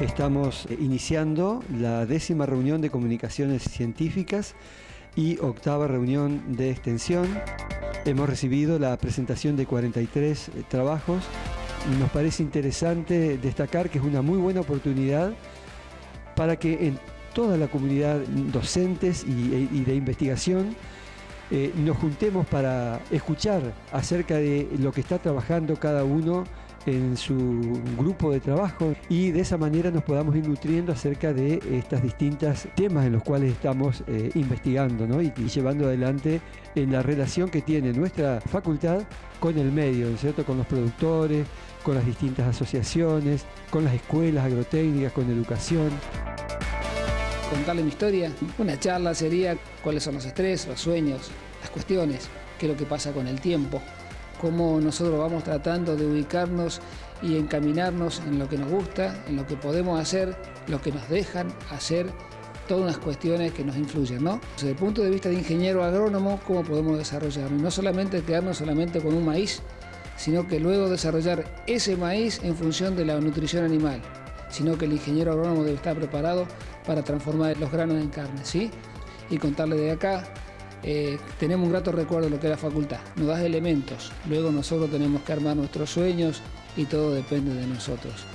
Estamos eh, iniciando la décima reunión de comunicaciones científicas y octava reunión de extensión. Hemos recibido la presentación de 43 eh, trabajos nos parece interesante destacar que es una muy buena oportunidad para que en toda la comunidad docentes y, de investigación eh, nos juntemos para escuchar acerca de lo que está trabajando cada uno en su grupo de trabajo y de esa manera nos podamos ir nutriendo acerca de estos distintos temas en los cuales estamos eh, investigando y, llevando adelante en la relación que tiene nuestra facultad con el medio, cierto? con los productores, con las distintas asociaciones, con las escuelas agrotécnicas, con educación contarle mi historia. Una charla sería cuáles son los estrés, los sueños, las cuestiones, qué es lo que pasa con el tiempo, cómo nosotros vamos tratando de ubicarnos y encaminarnos en lo que nos gusta, en lo que podemos hacer, lo que nos dejan hacer, todas unas cuestiones que nos influyen, ¿no? Desde el punto de vista de ingeniero agrónomo, cómo podemos desarrollarnos, no solamente quedarnos solamente con un maíz, sino que luego desarrollar ese maíz en función de la nutrición animal, sino que el ingeniero agrónomo debe estar preparado para transformar los granos en carne, ¿sí? Y contarle de acá, eh, tenemos un grato recuerdo de lo que es la facultad, nos da elementos, luego nosotros tenemos que armar nuestros sueños y todo depende de nosotros.